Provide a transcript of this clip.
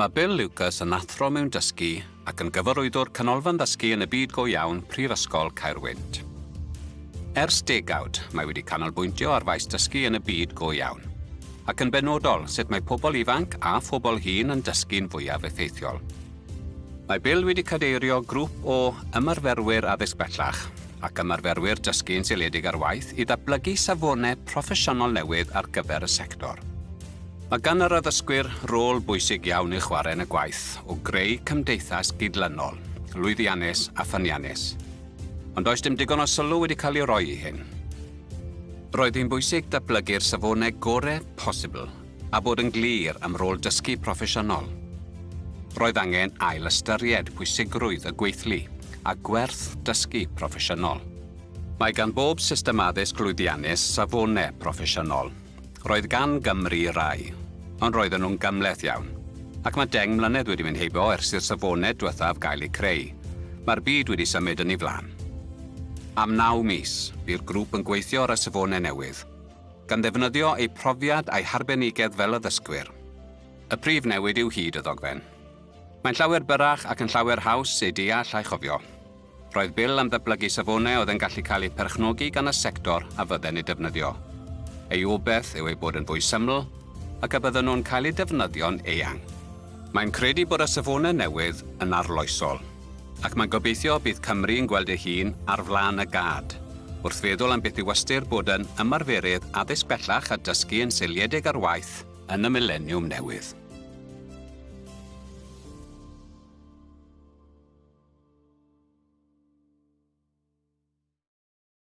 Mae Bill Lucas yn athro mewn dysgu ac yn gyfarwyddwr canolfan ddysgu yn y byd go iawn Prifysgol Caerwynt. Ers degawd, mae wedi canolbwyntio ar faes dysgu yn y byd go iawn, ac yn benodol sut mae pobl ifanc a phobl hun yn dysgu'n fwyaf effeithiol. Mae Bill wedi cadeirio grŵp o ymarferwyr addysg bellach ac ymarferwyr dysgu'n seiliedig ar waith i ddatblygu safonau proffesiynol newydd ar gyfer y sector – Mae gan yr addysgwyr rôl bwysig iawn i chwarae yn y gwaith o greu cymdeithas gydlynol, lwyddiannus a ffyniannus. Ond does dim digon o sylw wedi cael ei roi i hyn. Roedd hi'n bwysig datblygu'r safonau gorau posibl a bod yn glir am rôl dysgu proffesiynol. Roedd angen ail ystyried pwysigrwydd y gweithlu a gwerth dysgu proffesiynol. Mae gan bob system addysg lwyddiannus safonau proffesiynol – Roedd gan Gymru rai, ond roedden nhw'n gymleth iawn, ac mae deng mlynedd wedi mynd heibio ers i'r safonau diwethaf gael eu creu. Mae'r byd wedi symud yn ei flan. Am naw mis, bu'r grŵp yn gweithio ar y safonau newydd, gan ddefnyddio eu profiad a'i harbenigedd fel addysgwyr. Y prif newid yw hyd y ddogfen. Mae'n llawer byrach ac yn llawer haws ei deall a'i chofio. Roedd bil am ddatblygu safonau oedd yn gallu cael eu perchnogi gan y sector a fydden ei defnyddio, Ei obaith yw ei bod yn fwy syml ac y bydden nhw'n cael eu defnyddio'n eang. Mae'n credu bod y safonau newydd yn arloesol, ac mae'n gobeithio bydd Cymru'n gweld ei hun ar flaen y gad, wrth feddwl am beth i wastr bod yn ymarferydd addysg bellach a dysgu yn seiliedig ar waith yn y mileniwm newydd.